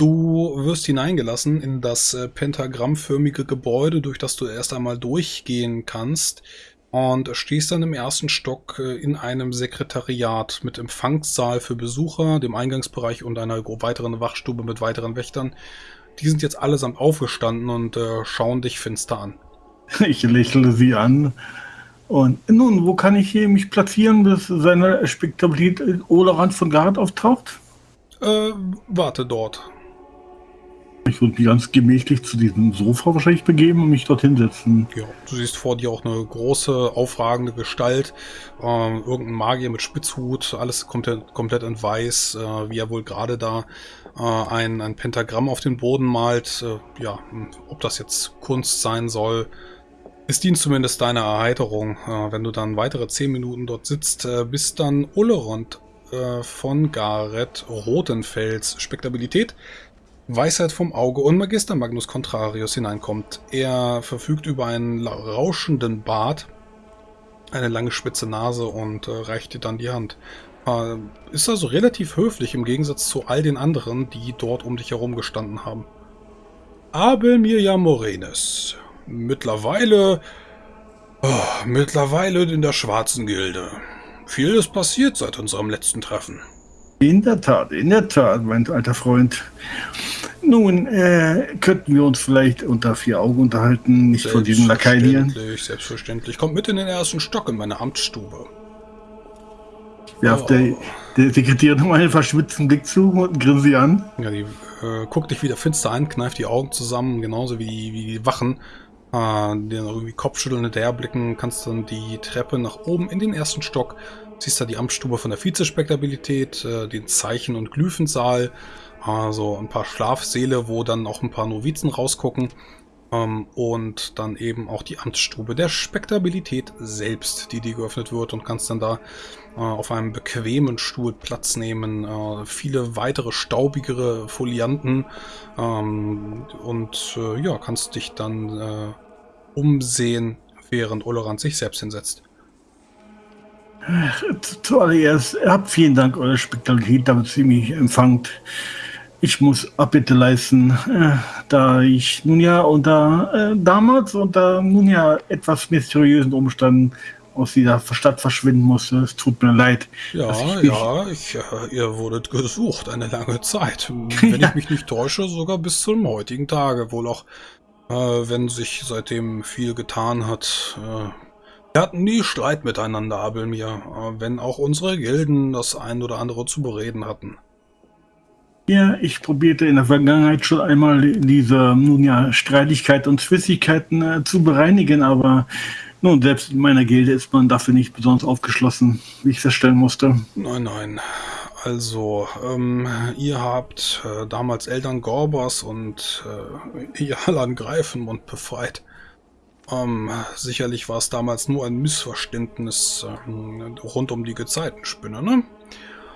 Du wirst hineingelassen in das äh, pentagrammförmige Gebäude, durch das du erst einmal durchgehen kannst und stehst dann im ersten Stock äh, in einem Sekretariat mit Empfangssaal für Besucher, dem Eingangsbereich und einer weiteren Wachstube mit weiteren Wächtern. Die sind jetzt allesamt aufgestanden und äh, schauen dich finster an. Ich lächle sie an. Und nun, wo kann ich hier mich platzieren, bis seine Spektabilität Olerand von Gard auftaucht? Äh, warte dort. Ich würde mich ganz gemächlich zu diesem Sofa wahrscheinlich begeben und mich dorthin setzen. Ja, du siehst vor dir auch eine große, aufragende Gestalt. Äh, irgendein Magier mit Spitzhut, alles komplett, komplett in weiß, äh, wie er wohl gerade da äh, ein, ein Pentagramm auf den Boden malt. Äh, ja, ob das jetzt Kunst sein soll, es dient zumindest deiner Erheiterung. Äh, wenn du dann weitere 10 Minuten dort sitzt, äh, bis dann Ulerond von Gareth Rotenfels Spektabilität Weisheit vom Auge und Magister Magnus Contrarius hineinkommt. Er verfügt über einen rauschenden Bart, eine lange spitze Nase und äh, reicht dir dann die Hand. Äh, ist also relativ höflich im Gegensatz zu all den anderen, die dort um dich herum gestanden haben. Abel Mirjam Morenes. Mittlerweile... Oh, mittlerweile in der Schwarzen Gilde. Viel ist passiert seit unserem letzten Treffen. In der Tat, in der Tat, mein alter Freund. Nun, äh, könnten wir uns vielleicht unter vier Augen unterhalten, nicht von diesen Lakaien hier? Selbstverständlich, selbstverständlich. Kommt mit in den ersten Stock in meine Amtsstube. Werft oh. der, der Sekretärin mal einen verschwitzten Blick zu und grinst sie an. Ja, die äh, guckt dich wieder finster an, kneift die Augen zusammen, genauso wie die, wie die Wachen. Äh, dann irgendwie Kopfschütteln hinterherblicken, kannst dann die Treppe nach oben in den ersten Stock Siehst da die Amtsstube von der Vizespektabilität, äh, den Zeichen- und Glyphensaal, also ein paar Schlafsäle, wo dann auch ein paar Novizen rausgucken ähm, und dann eben auch die Amtsstube der Spektabilität selbst, die dir geöffnet wird und kannst dann da äh, auf einem bequemen Stuhl Platz nehmen. Äh, viele weitere staubigere Folianten ähm, und äh, ja, kannst dich dann äh, umsehen, während Olorand sich selbst hinsetzt. Zuallererst, vielen Dank eure Spektalität, damit Sie mich empfangt. Ich muss Abbitte leisten, äh, da ich nun ja unter äh, damals unter nun ja etwas mysteriösen Umständen aus dieser Stadt verschwinden musste. Es tut mir leid. Ja, ich ja, ich, äh, ihr wurdet gesucht eine lange Zeit. Wenn ja. ich mich nicht täusche, sogar bis zum heutigen Tage. Wohl auch, äh, wenn sich seitdem viel getan hat. Äh, wir hatten nie Streit miteinander, Abelmir, wenn auch unsere Gilden das ein oder andere zu bereden hatten. Ja, ich probierte in der Vergangenheit schon einmal diese nun ja, Streitigkeit und Zwistigkeiten äh, zu bereinigen, aber nun, selbst in meiner Gilde ist man dafür nicht besonders aufgeschlossen, wie ich feststellen musste. Nein, nein. Also, ähm, ihr habt äh, damals Eltern Gorbas und äh, Jalan Greifenmund befreit. Ähm, sicherlich war es damals nur ein Missverständnis äh, rund um die Gezeitenspinne, ne?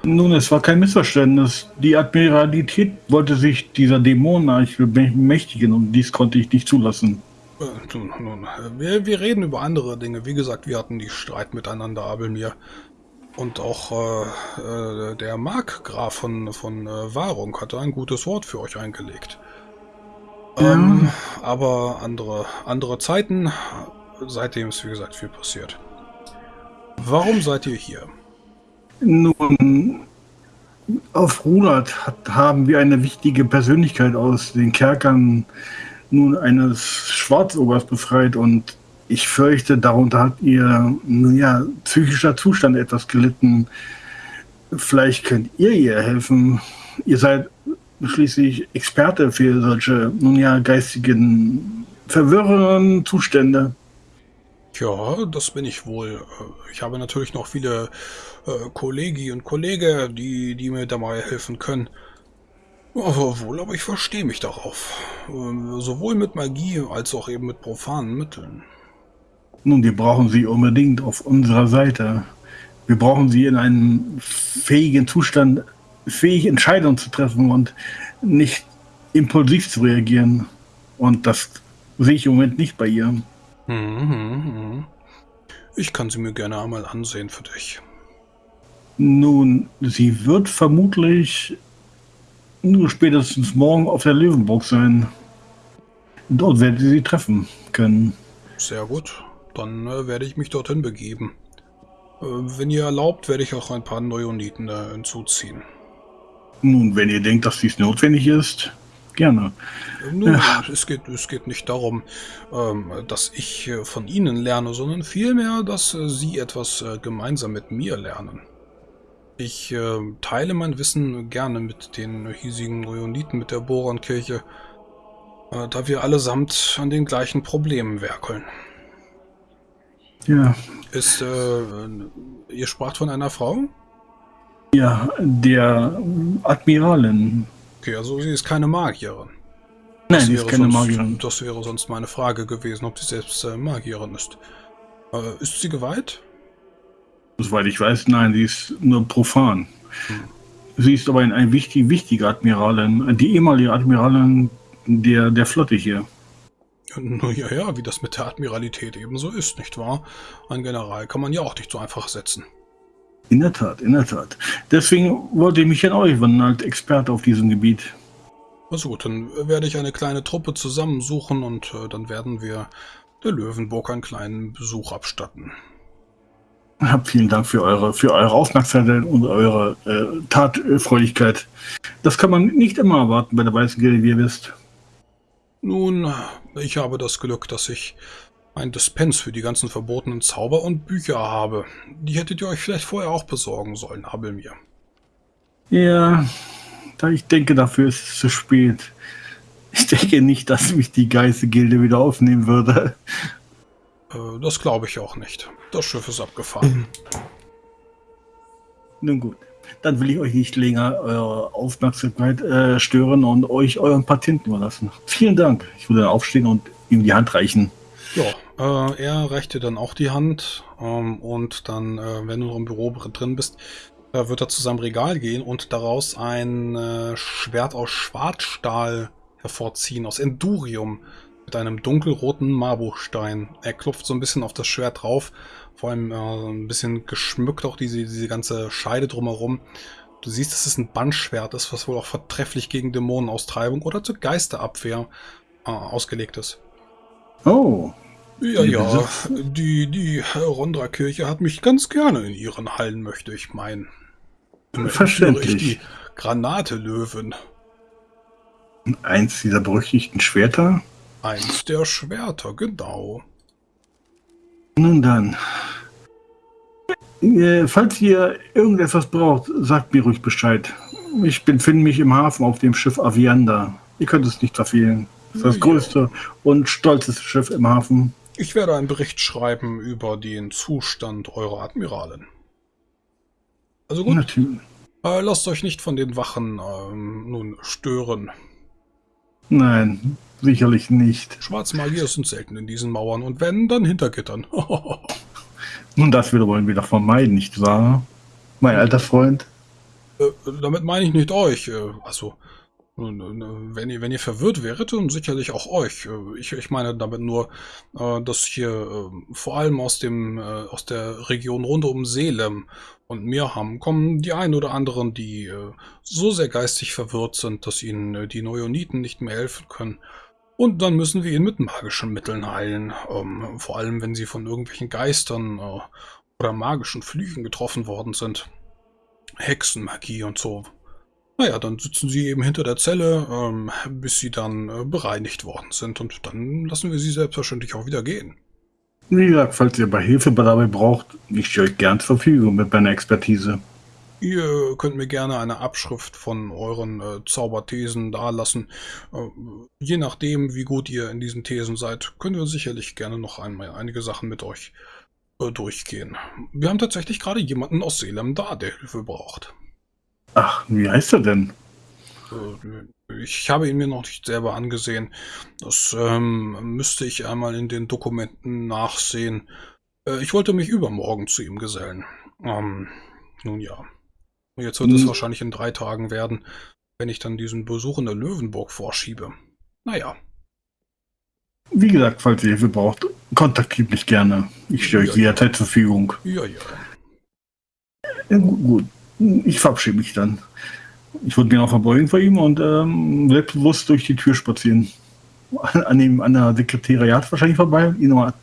Nun, es war kein Missverständnis. Die Admiralität wollte sich dieser Dämonen bemächtigen und dies konnte ich nicht zulassen. Äh, nun, nun, wir, wir, reden über andere Dinge. Wie gesagt, wir hatten die Streit miteinander, Abelmir. Und auch äh, äh, der Markgraf von, von äh, Wahrung hatte ein gutes Wort für euch eingelegt. Ähm, aber andere, andere Zeiten. Seitdem ist, wie gesagt, viel passiert. Warum seid ihr hier? Nun, auf Runat haben wir eine wichtige Persönlichkeit aus den Kerkern nun eines Schwarzobers befreit und ich fürchte, darunter hat ihr ja, psychischer Zustand etwas gelitten. Vielleicht könnt ihr ihr helfen. Ihr seid schließlich Experte für solche, nun ja, geistigen, verwirrenden Zustände. Ja, das bin ich wohl. Ich habe natürlich noch viele äh, Kollegi und Kollegen, die, die mir dabei helfen können. Aber wohl, aber ich verstehe mich darauf. Ähm, sowohl mit Magie als auch eben mit profanen Mitteln. Nun, wir brauchen sie unbedingt auf unserer Seite. Wir brauchen sie in einem fähigen Zustand, fähig Entscheidungen zu treffen und nicht impulsiv zu reagieren. Und das sehe ich im Moment nicht bei ihr. Mhm, ich kann sie mir gerne einmal ansehen für dich. Nun, sie wird vermutlich nur spätestens morgen auf der Löwenburg sein. Dort werdet ihr sie treffen können. Sehr gut. Dann äh, werde ich mich dorthin begeben. Äh, wenn ihr erlaubt, werde ich auch ein paar Neoniten äh, hinzuziehen. Nun, wenn ihr denkt, dass dies notwendig ist, gerne. Nun, ja. es, geht, es geht nicht darum, ähm, dass ich äh, von Ihnen lerne, sondern vielmehr, dass äh, Sie etwas äh, gemeinsam mit mir lernen. Ich äh, teile mein Wissen gerne mit den hiesigen Neoniten, mit der Borankirche, äh, da wir allesamt an den gleichen Problemen werkeln. Ja. Ist, äh, ihr spracht von einer Frau? Ja, der Admiralin. Okay, also sie ist keine Magierin. Nein, sie ist keine sonst, Magierin. Das wäre sonst meine Frage gewesen, ob sie selbst äh, Magierin ist. Äh, ist sie geweiht? Soweit ich weiß, nein, sie ist nur profan. Sie ist aber ein, ein wichtig, wichtige Admiralin, die ehemalige Admiralin der, der Flotte hier. Nun ja, ja, wie das mit der Admiralität ebenso ist, nicht wahr? Ein General kann man ja auch nicht so einfach setzen. In der Tat, in der Tat. Deswegen wollte ich mich an euch wenden, als Experte auf diesem Gebiet. Also gut, dann werde ich eine kleine Truppe zusammensuchen und äh, dann werden wir der Löwenburg einen kleinen Besuch abstatten. Hab vielen Dank für eure, für eure Aufmerksamkeit und eure äh, Tatfreudigkeit. Das kann man nicht immer erwarten bei der Weißen Gilde, wie ihr wisst. Nun, ich habe das Glück, dass ich ein Dispens für die ganzen verbotenen Zauber und Bücher habe. Die hättet ihr euch vielleicht vorher auch besorgen sollen, Abelmir. Ja, da ich denke, dafür ist es zu spät. Ich denke nicht, dass mich die Geißelgilde wieder aufnehmen würde. Äh, das glaube ich auch nicht. Das Schiff ist abgefahren. Nun gut, dann will ich euch nicht länger eure Aufmerksamkeit äh, stören und euch euren Patenten überlassen. Vielen Dank. Ich würde dann aufstehen und ihm die Hand reichen. Ja, äh, er reicht dir dann auch die Hand ähm, und dann, äh, wenn du noch im Büro drin bist, äh, wird er zu seinem Regal gehen und daraus ein äh, Schwert aus Schwarzstahl hervorziehen, aus Endurium, mit einem dunkelroten Marbuchstein. Er klopft so ein bisschen auf das Schwert drauf, vor allem äh, ein bisschen geschmückt auch diese, diese ganze Scheide drumherum. Du siehst, dass es ein Bandschwert ist, was wohl auch vertrefflich gegen Dämonenaustreibung oder zur Geisterabwehr äh, ausgelegt ist. Oh, ja, ja, die, die Rondra-Kirche hat mich ganz gerne in ihren Hallen, möchte ich meinen. Verständlich. Die Granate-Löwen. Eins dieser berüchtigten Schwerter? Eins der Schwerter, genau. Nun dann. Äh, falls ihr irgendetwas braucht, sagt mir ruhig Bescheid. Ich befinde mich im Hafen auf dem Schiff Avianda. Ihr könnt es nicht verfehlen. Das ist das größte und stolzeste Schiff im Hafen. Ich werde einen Bericht schreiben über den Zustand eurer Admiralen. Also gut. Natürlich. Äh, lasst euch nicht von den Wachen ähm, nun stören. Nein, sicherlich nicht. Schwarzmagier sind selten in diesen Mauern und wenn, dann hinter Gittern. Nun, das wieder wollen wir doch vermeiden, nicht wahr? Mein alter Freund. Äh, damit meine ich nicht euch. Äh, also, wenn ihr, wenn ihr verwirrt wäret, dann sicherlich auch euch. Äh, ich, ich meine damit nur, äh, dass hier äh, vor allem aus dem aus der Region rund um Selem und Mirham kommen die ein oder anderen, die so sehr geistig verwirrt sind, dass ihnen die Neoniten nicht mehr helfen können. Und dann müssen wir ihn mit magischen Mitteln heilen. Ähm, vor allem, wenn sie von irgendwelchen Geistern oder magischen Flüchen getroffen worden sind. Hexenmagie und so. Naja, dann sitzen sie eben hinter der Zelle, ähm, bis sie dann äh, bereinigt worden sind. Und dann lassen wir sie selbstverständlich auch wieder gehen. Wie gesagt, falls ihr bei Hilfe dabei braucht, ich stehe euch gern zur Verfügung mit meiner Expertise. Ihr könnt mir gerne eine Abschrift von euren äh, Zauberthesen dalassen. Äh, je nachdem, wie gut ihr in diesen Thesen seid, können wir sicherlich gerne noch einmal einige Sachen mit euch äh, durchgehen. Wir haben tatsächlich gerade jemanden aus Selem da, der Hilfe braucht. Ach, wie heißt er denn? Äh, ich habe ihn mir noch nicht selber angesehen. Das ähm, müsste ich einmal in den Dokumenten nachsehen. Äh, ich wollte mich übermorgen zu ihm gesellen. Ähm, nun ja. Jetzt wird hm. es wahrscheinlich in drei Tagen werden, wenn ich dann diesen Besuch in der Löwenburg vorschiebe. Naja. Wie gesagt, falls ihr Hilfe braucht, kontaktiert mich gerne. Ich stehe ja, euch jederzeit ja. zur Verfügung. Ja, ja. ja gut, gut. Ich verabschiede mich dann. Ich würde genau verbeugen vor ihm und ähm, selbstbewusst durch die Tür spazieren. An, dem, an der Sekretariat wahrscheinlich vorbei, ihn nochmal,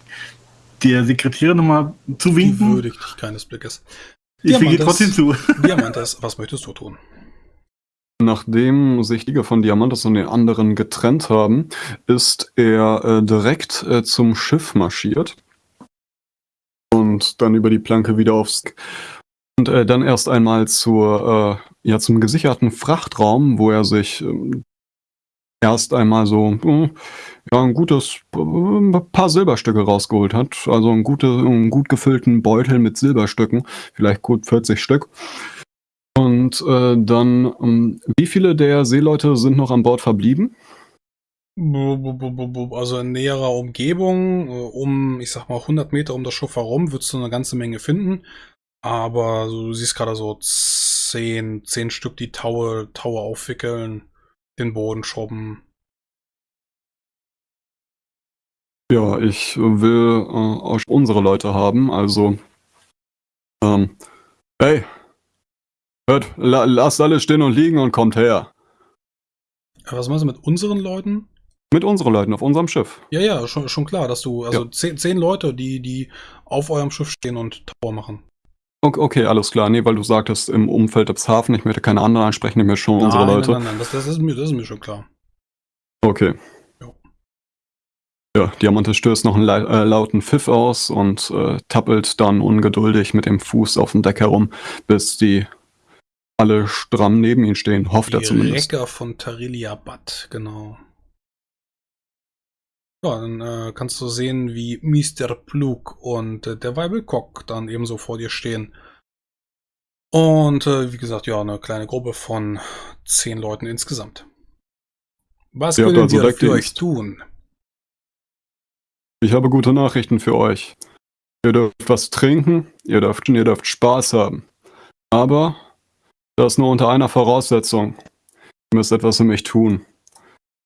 der Sekretärin nochmal zuwinken. Die würdigt dich keines Blickes. Ich winke trotzdem zu. Diamantes, was möchtest du tun? Nachdem sich Liga von Diamantes und den anderen getrennt haben, ist er äh, direkt äh, zum Schiff marschiert und dann über die Planke wieder aufs und äh, dann erst einmal zur, äh, ja, zum gesicherten Frachtraum, wo er sich ähm, erst einmal so äh, ja, ein gutes äh, paar Silberstücke rausgeholt hat. Also ein gute, einen gut gefüllten Beutel mit Silberstücken, vielleicht gut 40 Stück. Und äh, dann, ähm, wie viele der Seeleute sind noch an Bord verblieben? Also in näherer Umgebung, äh, um, ich sag mal, 100 Meter um das Schiff herum, würdest du eine ganze Menge finden. Aber du siehst gerade so 10, 10 Stück, die Taue, Taue aufwickeln, den Boden schrubben. Ja, ich will äh, unsere Leute haben, also. Ähm, hey, hört, la, lasst alle stehen und liegen und kommt her. Was meinst du mit unseren Leuten? Mit unseren Leuten auf unserem Schiff. Ja, ja, schon, schon klar, dass du, also ja. zehn, zehn Leute, die, die auf eurem Schiff stehen und Tower machen. Okay, okay, alles klar. Nee, weil du sagtest, im Umfeld des Hafen, ich möchte keine anderen ansprechen, ich möchte schon nein, unsere Leute. Nein, nein, nein, das, das, ist mir, das ist mir schon klar. Okay. Jo. Ja, Diamante stößt noch einen äh, lauten Pfiff aus und äh, tappelt dann ungeduldig mit dem Fuß auf dem Deck herum, bis die alle stramm neben ihm stehen, hofft die er zumindest. Recker von Tarilia Bad, genau. Ja, dann äh, kannst du sehen, wie Mr. Plug und äh, der Weibelkock dann ebenso vor dir stehen. Und äh, wie gesagt, ja, eine kleine Gruppe von zehn Leuten insgesamt. Was Sie können wir für euch tun? Ich habe gute Nachrichten für euch. Ihr dürft was trinken, ihr dürft, ihr dürft Spaß haben. Aber das nur unter einer Voraussetzung. Ihr müsst etwas für mich tun.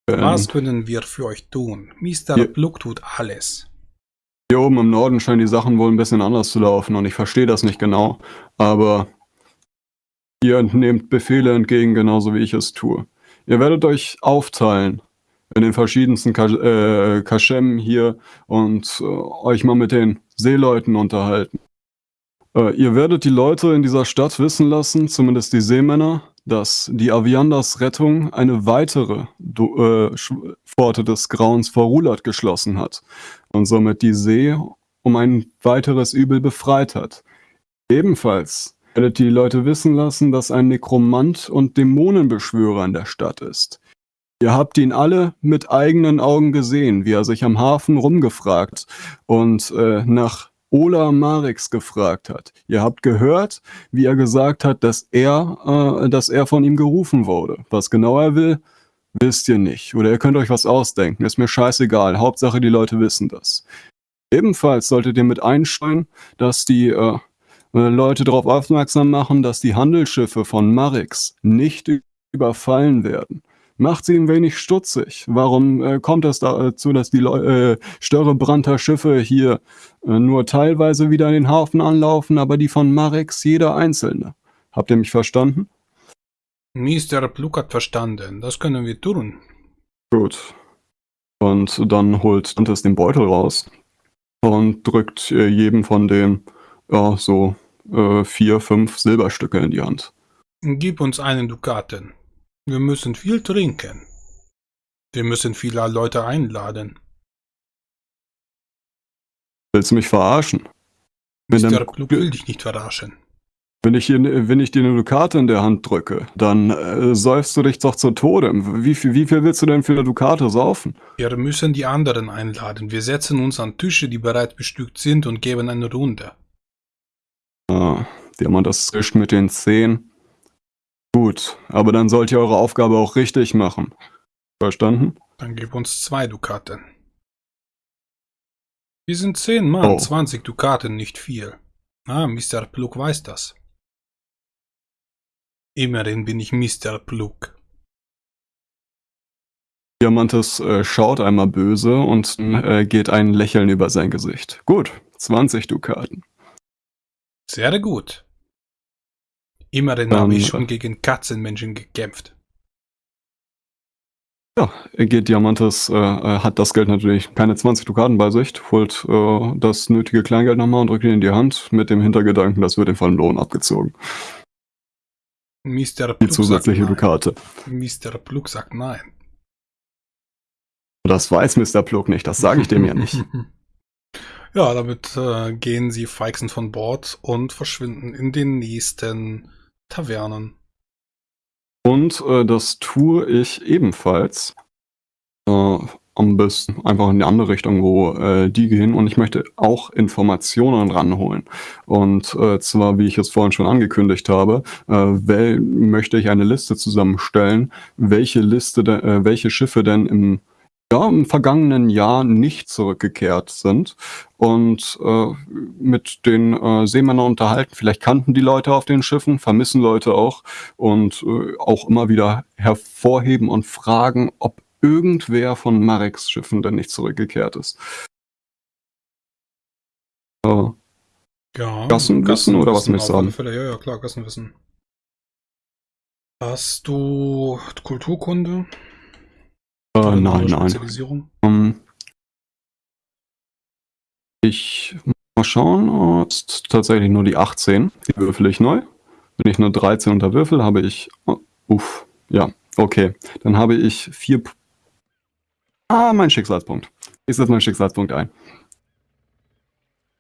Was können wir für euch tun? Mr. Pluck tut alles. Hier oben im Norden scheinen die Sachen wohl ein bisschen anders zu laufen und ich verstehe das nicht genau, aber ihr nehmt Befehle entgegen, genauso wie ich es tue. Ihr werdet euch aufteilen in den verschiedensten Kaschem äh, hier und äh, euch mal mit den Seeleuten unterhalten. Äh, ihr werdet die Leute in dieser Stadt wissen lassen, zumindest die Seemänner, dass die Aviandas Rettung eine weitere äh, Pforte des Grauens vor Rulat geschlossen hat und somit die See um ein weiteres Übel befreit hat. Ebenfalls werdet die Leute wissen lassen, dass ein Nekromant und Dämonenbeschwörer in der Stadt ist. Ihr habt ihn alle mit eigenen Augen gesehen, wie er sich am Hafen rumgefragt und äh, nach Ola Marix gefragt hat. Ihr habt gehört, wie er gesagt hat, dass er, äh, dass er von ihm gerufen wurde. Was genau er will, wisst ihr nicht. Oder ihr könnt euch was ausdenken. Ist mir scheißegal. Hauptsache, die Leute wissen das. Ebenfalls solltet ihr mit einsteuern, dass die äh, äh Leute darauf aufmerksam machen, dass die Handelsschiffe von Marix nicht überfallen werden macht sie ein wenig stutzig. Warum äh, kommt es dazu, dass die äh, Störrebranter Schiffe hier äh, nur teilweise wieder in den Hafen anlaufen, aber die von Marex jeder einzelne? Habt ihr mich verstanden? Mr. Pluk hat verstanden. Das können wir tun. Gut. Und dann holt Dantes den Beutel raus und drückt äh, jedem von denen ja, so äh, vier, fünf Silberstücke in die Hand. Gib uns einen Dukaten. Wir müssen viel trinken. Wir müssen viele Leute einladen. Willst du mich verarschen? Mr. Klug will dich nicht verarschen. Wenn ich, wenn ich dir eine Dukate in der Hand drücke, dann äh, säufst du dich doch zu Tode. Wie viel, wie viel willst du denn für eine Dukate saufen? Wir müssen die anderen einladen. Wir setzen uns an Tische, die bereits bestückt sind und geben eine Runde. Ah, Diamant, das zischt mit den Zehen. Gut, aber dann sollt ihr eure Aufgabe auch richtig machen. Verstanden? Dann gib uns zwei Dukaten. Wir sind zehn Mann, oh. 20 Dukaten, nicht viel. Ah, Mr. Plug weiß das. Immerhin bin ich Mr. Plug. Diamantes äh, schaut einmal böse und äh, geht ein Lächeln über sein Gesicht. Gut, 20 Dukaten. Sehr gut. Immerhin habe ich schon gegen Katzenmenschen gekämpft. Ja, geht Diamantes, äh, äh, hat das Geld natürlich keine 20 Dukaten bei sich, holt äh, das nötige Kleingeld nochmal und drückt ihn in die Hand mit dem Hintergedanken, das wird ihm von Lohn abgezogen. Mr. Die zusätzliche Dukate. Mr. Plug sagt nein. Das weiß Mr. Plug nicht, das sage ich dem ja nicht. Ja, damit äh, gehen sie feixend von Bord und verschwinden in den nächsten Tavernen. Und äh, das tue ich ebenfalls. Äh, am besten einfach in die andere Richtung, wo äh, die gehen. Und ich möchte auch Informationen ranholen. Und äh, zwar, wie ich es vorhin schon angekündigt habe, äh, möchte ich eine Liste zusammenstellen, welche Liste, de, äh, welche Schiffe denn im ja, im vergangenen Jahr nicht zurückgekehrt sind und äh, mit den äh, Seemännern unterhalten. Vielleicht kannten die Leute auf den Schiffen, vermissen Leute auch und äh, auch immer wieder hervorheben und fragen, ob irgendwer von Mareks Schiffen denn nicht zurückgekehrt ist. Äh, ja, Gassenwissen oder was möchtest du sagen? Fälle, ja, ja, klar, Gassenwissen. Hast du Kulturkunde? Äh, nein, nein. Um, ich mal schauen, oh, ist tatsächlich nur die 18. Die würfel ich neu. Wenn ich nur 13 unter Würfel, habe ich. Oh, uff, ja, okay. Dann habe ich vier. Ah, mein Schicksalspunkt. Ich setze meinen Schicksalspunkt ein.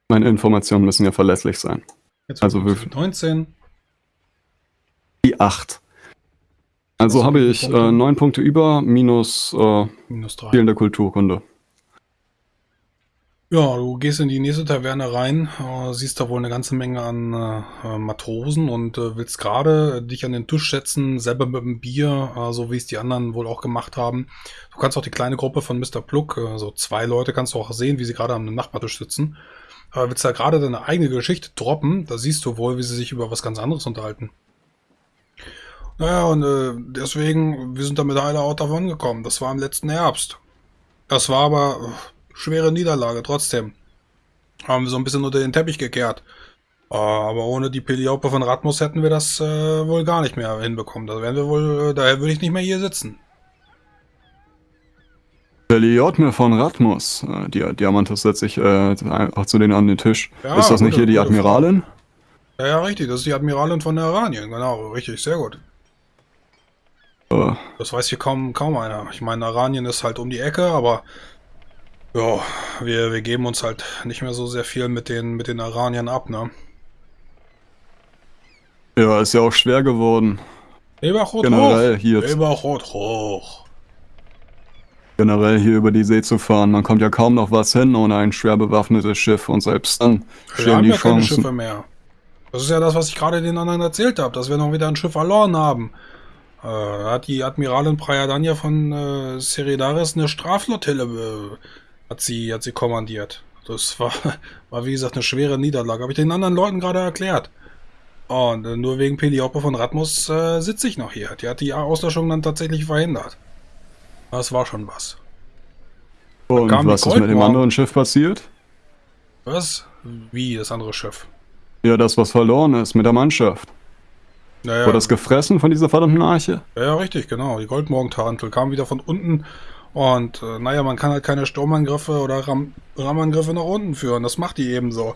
Meine Informationen müssen ja verlässlich sein. Jetzt also Würfel. 19. Die 8. Also habe ich äh, neun Punkte über, minus, äh, minus drei. fehlende Kulturkunde. Ja, du gehst in die nächste Taverne rein, äh, siehst da wohl eine ganze Menge an äh, Matrosen und äh, willst gerade dich an den Tisch setzen, selber mit einem Bier, äh, so wie es die anderen wohl auch gemacht haben. Du kannst auch die kleine Gruppe von Mr. Pluck, äh, so zwei Leute, kannst du auch sehen, wie sie gerade am Nachbartisch sitzen. Aber willst da gerade deine eigene Geschichte droppen, da siehst du wohl, wie sie sich über was ganz anderes unterhalten. Naja, und äh, deswegen, wir sind damit heile auch davon gekommen. Das war im letzten Herbst. Das war aber äh, schwere Niederlage, trotzdem. Haben wir so ein bisschen unter den Teppich gekehrt. Äh, aber ohne die Peliope von Ratmus hätten wir das äh, wohl gar nicht mehr hinbekommen. Da wären wir wohl, äh, daher würde ich nicht mehr hier sitzen. Peliope von Ratmus. Äh, die Diamantus setzt sich äh, auch zu denen an den Tisch. Ja, ist das nicht hier die Admiralin? Ja, ja, richtig. Das ist die Admiralin von der Aranien. Genau, richtig. Sehr gut. Das weiß hier kaum, kaum einer. Ich meine, Aranien ist halt um die Ecke, aber ja, wir, wir geben uns halt nicht mehr so sehr viel mit den, mit den Aranien ab, ne? Ja, ist ja auch schwer geworden. Eberrot Generell hoch. hier. Eberrot hoch. Generell hier über die See zu fahren. Man kommt ja kaum noch was hin ohne ein schwer bewaffnetes Schiff und selbst dann stehen die ja Chancen. Keine Schiffe mehr. Das ist ja das, was ich gerade den anderen erzählt habe, dass wir noch wieder ein Schiff verloren haben. Äh, hat die Admiralin Prayadanya von äh, Seridaris eine Straflottille äh, hat, sie, hat sie kommandiert. Das war, war wie gesagt eine schwere Niederlage. Habe ich den anderen Leuten gerade erklärt. Und äh, nur wegen Peliope von Ratmus äh, sitze ich noch hier. Die hat die Auslöschung dann tatsächlich verhindert. Das war schon was. Und was ist mit dem anderen Schiff passiert? Was? Wie, das andere Schiff? Ja, das, was verloren ist mit der Mannschaft. Naja. Wurde das gefressen von dieser verdammten Arche? Ja, ja richtig, genau. Die Goldmorgentarantel kam wieder von unten. Und äh, naja, man kann halt keine Sturmangriffe oder Ram Rammangriffe nach unten führen. Das macht die eben so.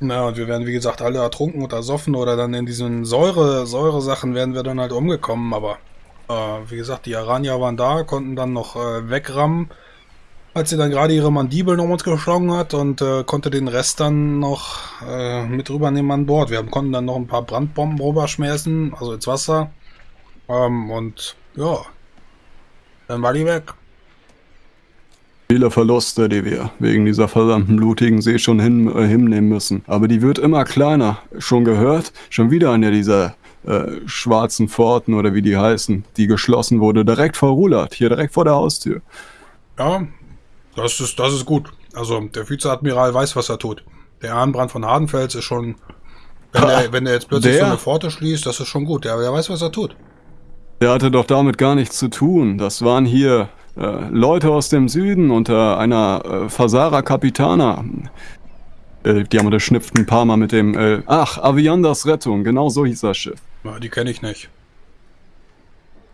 Na, und wir werden, wie gesagt, alle ertrunken oder ersoffen oder dann in diesen Säure, Säure-Sachen werden wir dann halt umgekommen. Aber äh, wie gesagt, die Aranier waren da, konnten dann noch äh, wegrammen als sie dann gerade ihre Mandibeln um uns geschlagen hat und äh, konnte den Rest dann noch äh, mit rübernehmen an Bord. Wir konnten dann noch ein paar Brandbomben rüberschmeißen, also ins Wasser. Ähm, und ja, dann war die weg. Viele Verluste, die wir wegen dieser verdammten blutigen See schon hin, äh, hinnehmen müssen. Aber die wird immer kleiner. Schon gehört? Schon wieder eine dieser äh, schwarzen Pforten oder wie die heißen, die geschlossen wurde, direkt vor Rulat, hier direkt vor der Haustür. Ja, das ist, das ist gut. Also der Vizeadmiral weiß, was er tut. Der Arnbrand von Hardenfels ist schon, wenn, er, wenn er jetzt plötzlich der? so eine Pforte schließt, das ist schon gut. Der, der weiß, was er tut. Der hatte doch damit gar nichts zu tun. Das waren hier äh, Leute aus dem Süden unter einer äh, Fasara Capitana. Äh, die haben schnipft ein paar Mal mit dem, äh, ach, Aviandas Rettung, genau so hieß das Schiff. Die kenne ich nicht.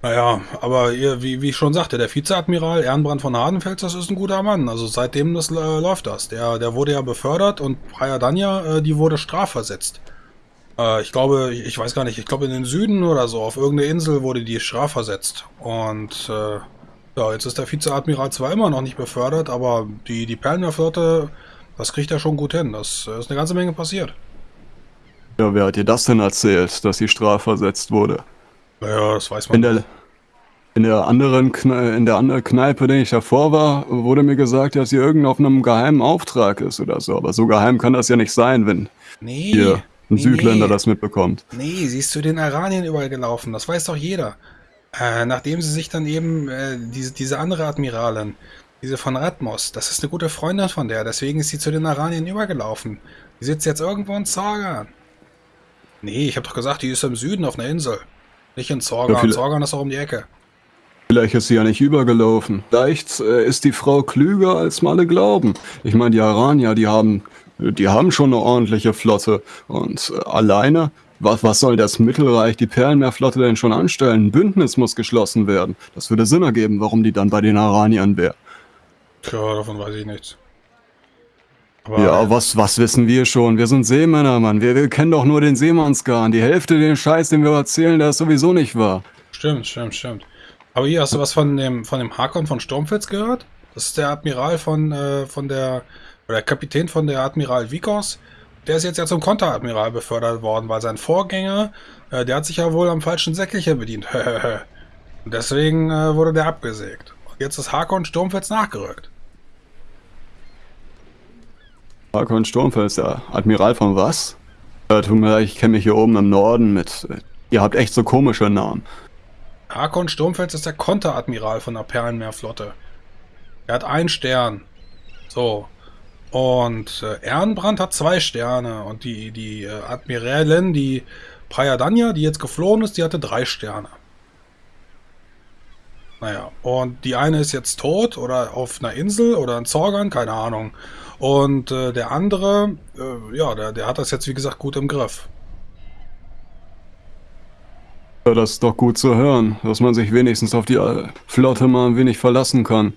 Naja, aber ihr, wie, wie ich schon sagte, der Vizeadmiral Ehrenbrand von Hardenfels, das ist ein guter Mann. Also seitdem das äh, läuft das. Der, der wurde ja befördert und Praia Danja, äh, die wurde strafversetzt. Äh, ich glaube, ich weiß gar nicht, ich glaube in den Süden oder so, auf irgendeine Insel wurde die strafversetzt. Und äh, ja, jetzt ist der Vizeadmiral zwar immer noch nicht befördert, aber die, die Perlenmeerflotte, das kriegt er schon gut hin. Das ist eine ganze Menge passiert. Ja, wer hat dir das denn erzählt, dass sie strafversetzt wurde? Naja, das weiß man. In der, in der anderen Kne in der anderen Kneipe, in der ich davor war, wurde mir gesagt, dass sie irgend auf einem geheimen Auftrag ist oder so. Aber so geheim kann das ja nicht sein, wenn nee, hier ein nee, Südländer nee. das mitbekommt. Nee, sie ist zu den Iranien überall gelaufen. Das weiß doch jeder. Äh, nachdem sie sich dann eben, äh, diese, diese andere Admiralin, diese von Ratmos, das ist eine gute Freundin von der, deswegen ist sie zu den Iranien übergelaufen. Die sitzt jetzt irgendwo in Zorgan. Nee, ich habe doch gesagt, die ist im Süden auf einer Insel. Nicht in Ja, Zorgan. viele- Zorgan ist auch um die Ecke. Vielleicht ist sie ja nicht übergelaufen. Vielleicht äh, ist die Frau klüger, als mal alle glauben. Ich meine, die Aranier, die haben, die haben schon eine ordentliche Flotte. Und äh, alleine, was, was soll das Mittelreich, die Perlenmeerflotte denn schon anstellen? Ein Bündnis muss geschlossen werden. Das würde Sinn ergeben, warum die dann bei den Araniern wäre. Tja, davon weiß ich nichts. Aber Ja, was, was wissen wir schon? Wir sind Seemänner, Mann. Wir, wir kennen doch nur den Seemannsgarn. Die Hälfte den Scheiß, den wir erzählen, der ist sowieso nicht wahr. Stimmt, stimmt, stimmt. Aber hier, hast du was von dem, von dem Hakon von Sturmfels gehört? Das ist der Admiral von, äh, von der, oder der Kapitän von der Admiral Vikos. Der ist jetzt ja zum Konteradmiral befördert worden, weil sein Vorgänger, äh, der hat sich ja wohl am falschen Säckelchen bedient. Und deswegen äh, wurde der abgesägt. Und jetzt ist Hakon Sturmfels nachgerückt. Hakon Sturmfels, der Admiral von was? Äh, tut mir leid, ich kenne mich hier oben im Norden mit. Äh, ihr habt echt so komische Namen. Hakon Sturmfels ist der Konteradmiral von der Perlenmeerflotte. Er hat einen Stern. So. Und äh, Ehrenbrand hat zwei Sterne. Und die, die äh, Admiralin, die Praia Danja, die jetzt geflohen ist, die hatte drei Sterne. Naja, und die eine ist jetzt tot oder auf einer Insel oder in Zorgan, keine Ahnung. Und äh, der andere, äh, ja, der, der hat das jetzt wie gesagt gut im Griff. Ja, das ist doch gut zu hören, dass man sich wenigstens auf die äh, Flotte mal ein wenig verlassen kann.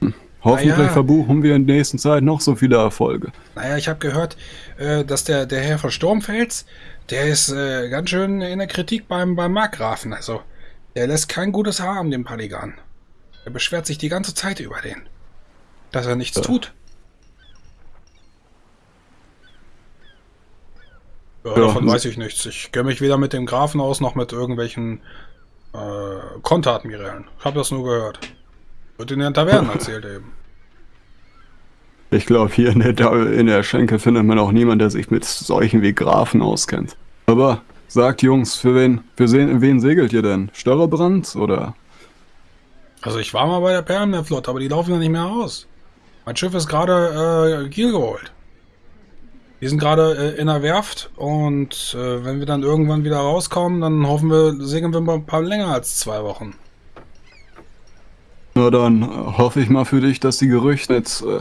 Hm. Hoffentlich Na ja. verbuchen wir in der nächsten Zeit noch so viele Erfolge. Naja, ich habe gehört, äh, dass der, der Herr von Sturmfels, der ist äh, ganz schön in der Kritik beim, beim Markgrafen. Also, der lässt kein gutes Haar um den Paligan. Er beschwert sich die ganze Zeit über den. Dass er nichts Ja. tut. Ja, Ja, davon weiß ich nichts. Ich kenne mich weder mit dem Grafen aus noch mit irgendwelchen äh, Konteradmirälen. Ich habe das nur gehört. Wird in den Tavernen erzählt eben. Ich glaube, hier in der, in der Schenke findet man auch niemanden, der sich mit solchen wie Grafen auskennt. Aber sagt Jungs, für wen, für se- wen segelt ihr denn? Störrebrand oder? Also ich war mal bei der Perlenmeerflotte, aber die laufen ja nicht mehr aus. Mein Schiff ist gerade äh, Kiel geholt. Die sind gerade äh, in der Werft und äh, wenn wir dann irgendwann wieder rauskommen, dann hoffen wir, segeln wir mal ein paar länger als zwei Wochen. Na dann äh, hoffe ich mal für dich, dass die Gerüchte jetzt äh,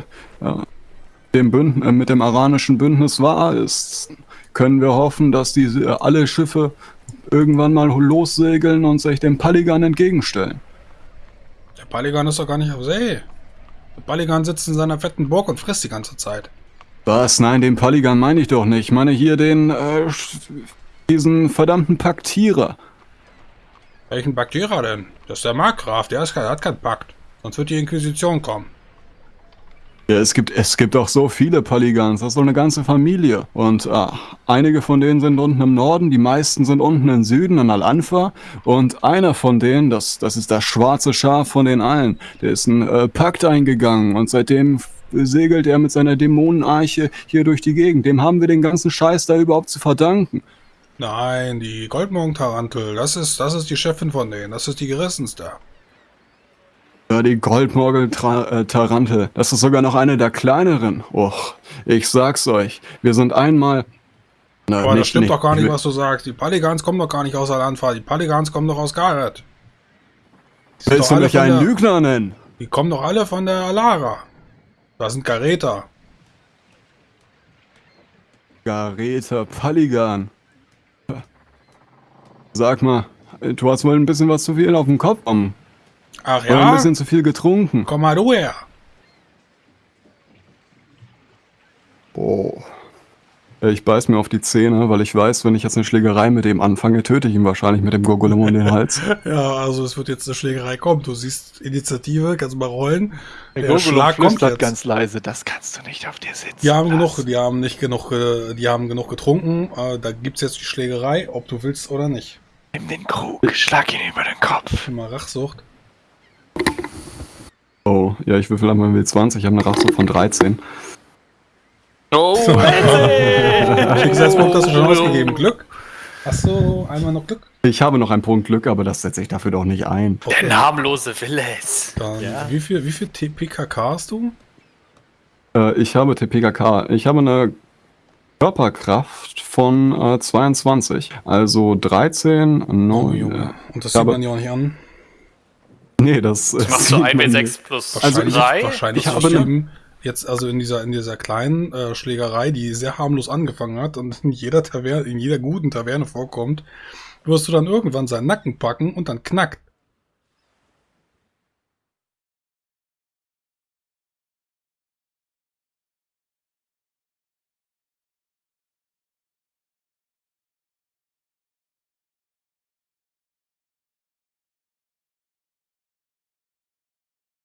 dem Bünd äh, mit dem aranischen Bündnis wahr ist. Können wir hoffen, dass diese äh, alle Schiffe irgendwann mal lossegeln und sich dem Paligan entgegenstellen. Der Paligan ist doch gar nicht auf See. Der Paligan sitzt in seiner fetten Burg und frisst die ganze Zeit. Was? Nein, den Paligan meine ich doch nicht. Ich meine hier den, äh, diesen verdammten Paktierer. Welchen Baktierer denn? Das ist der Markgraf, der, ist, der hat keinen Pakt. Sonst wird die Inquisition kommen. Ja, es gibt, es gibt auch so viele Paligans, das ist so eine ganze Familie. Und ah, einige von denen sind unten im Norden, die meisten sind unten im Süden, in Al-Anfa. Und einer von denen, das, das ist das schwarze Schaf von den allen, der ist einen äh, Pakt eingegangen und seitdem segelt er mit seiner Dämonenarche hier durch die Gegend. Dem haben wir den ganzen Scheiß da überhaupt zu verdanken. Nein, die Goldmorgen-Tarantel, das ist, das ist die Chefin von denen, das ist die gerissenste. Ja, die Goldmorgel-Tarantel, das ist sogar noch eine der kleineren. Och, ich sag's euch, wir sind einmal... Na, Aber das stimmt doch gar nicht, was du sagst. Die Paligans kommen doch gar nicht aus Alanfa. Die Paligans kommen doch aus sind Willst du mich einen der- Lügner nennen? Die kommen doch alle von der Alara. Das sind Gareter. Gareta Paligan. Sag mal, du hast wohl ein bisschen was zu viel auf dem Kopf. Ach Oder ein ja? bisschen zu viel getrunken. Komm mal du her. Ich beiß mir auf die Zähne, weil ich weiß, wenn ich jetzt eine Schlägerei mit dem anfange, töte ich ihn wahrscheinlich mit dem Gurgulum um den Hals. Ja, also es wird jetzt eine Schlägerei kommen. Du siehst Initiative, kannst du mal rollen. Der Der Schlag kommt jetzt. ganz leise, das kannst du nicht auf dir sitzen. Die haben lassen. genug, die haben nicht genug, äh, die haben genug getrunken. Äh, Da gibt's jetzt die Schlägerei, ob du willst oder nicht. Nimm den Krug, schlag ihn über den Kopf. Immer Rachsucht. Oh, ja, ich würfel einmal W20, ich habe eine Rachsucht von 13. Oh, Schicksalspunkt hast du schon ausgegeben. Glück? Hast du einmal noch Glück? Ich habe noch einen Punkt Glück, aber das setze ich dafür doch nicht ein. Der namenlose will es. Dann, Ja. wie viel, wie viel TPKK hast du? Äh, ich habe TPKK. Ich habe eine Körperkraft von äh, 22. Also 13, 9. Oh, Junge. Und das sieht man ja auch nicht an. Nee, das, Das machst du sieht 1 man W6 nicht. plus Also Wahrscheinlich, 3. wahrscheinlich ich habe schlimm. Jetzt also in dieser in dieser kleinen äh, Schlägerei, die sehr harmlos angefangen hat und in jeder Taverne, in jeder guten Taverne vorkommt, wirst du dann irgendwann seinen Nacken packen und dann knackt.